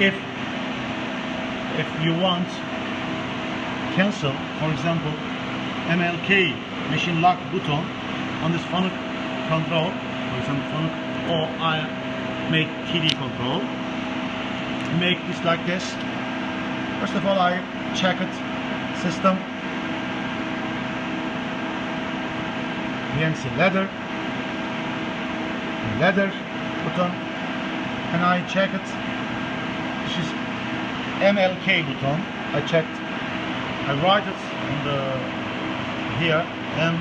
if if you want cancel for example MLK machine lock button on this Fanuc control for example Fanuc or I make TD control make this like this. First of all I check it system. PMC ladder. Ladder button. And I check it this is MLK button I checked. I write it on the here M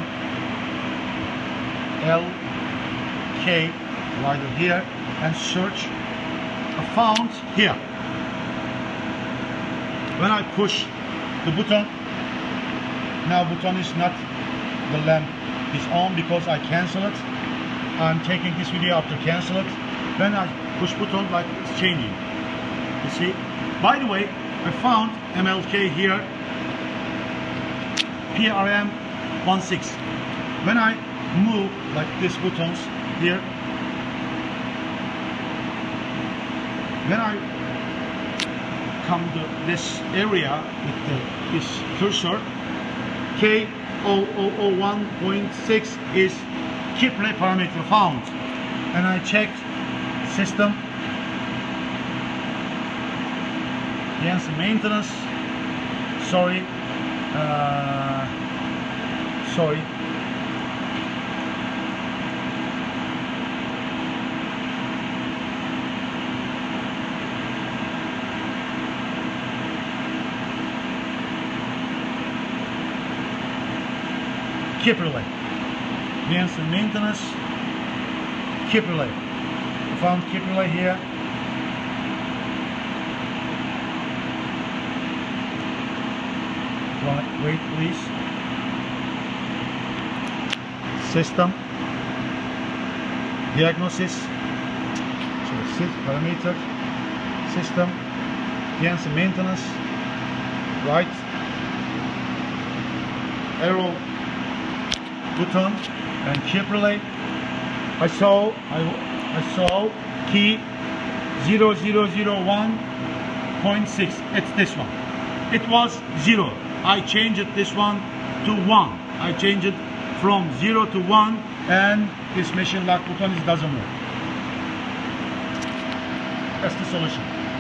L K write it here and search I found here. When I push the button now button is not the lamp is on because I cancel it. I'm taking this video after cancel it. When I push button like it's changing you see? By the way I found MLK here. PRM 16 when I move like these buttons here when I come to this area with the, this cursor K0001.6 is key parameter found. And I checked system yes maintenance. Sorry. Uh, sorry. Keep relay means maintenance. I found relay here Wait please system. Diagnosis. So sit parameter. System. Yes maintenance. Right. Arrow. Button. And keep relay. I saw I, I saw key 0001.6 it's this one it was zero. I changed this one to one. I changed it from zero to one and this machine lock button doesn't work. That's the solution